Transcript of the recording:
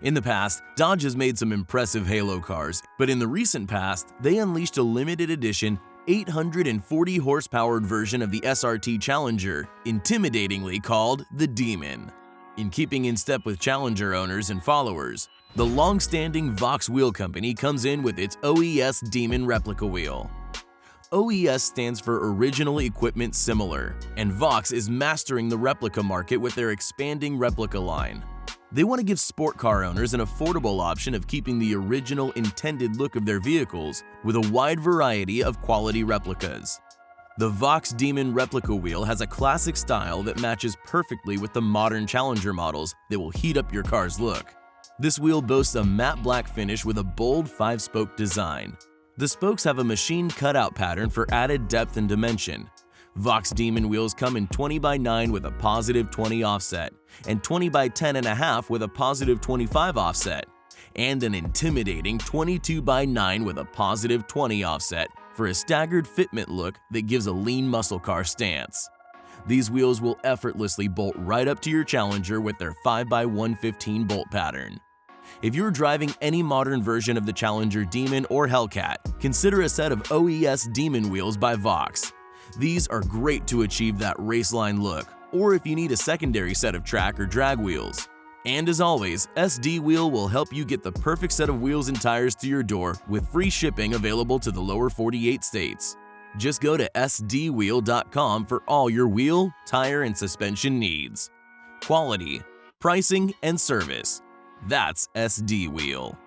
In the past, Dodge has made some impressive Halo cars, but in the recent past, they unleashed a limited edition 840 horsepowered version of the SRT Challenger, intimidatingly called the Demon. In keeping in step with Challenger owners and followers, the long-standing Voxx Wheel Company comes in with its OES Demon replica wheel. OES stands for Original Equipment Similar, and Voxx is mastering the replica market with their expanding replica line. They want to give sport car owners an affordable option of keeping the original intended look of their vehicles with a wide variety of quality replicas. The Voxx Demon replica wheel has a classic style that matches perfectly with the modern Challenger models that will heat up your car's look. This wheel boasts a matte black finish with a bold 5-spoke design. The spokes have a machine cutout pattern for added depth and dimension, Voxx Demon wheels come in 20 by 9 with a positive 20 offset and 20 by 10 and a half with a positive 25 offset and an intimidating 22 by 9 with a positive 20 offset for a staggered fitment look that gives a lean muscle car stance. These wheels will effortlessly bolt right up to your Challenger with their 5x115 bolt pattern. If you're driving any modern version of the Challenger Demon or Hellcat, consider a set of OES Demon wheels by Voxx. These are great to achieve that raceline look, or if you need a secondary set of track or drag wheels. And as always, SD Wheel will help you get the perfect set of wheels and tires to your door with free shipping available to the lower 48 states. Just go to sdwheel.com for all your wheel, tire, and suspension needs. Quality, pricing, and service. That's SD Wheel.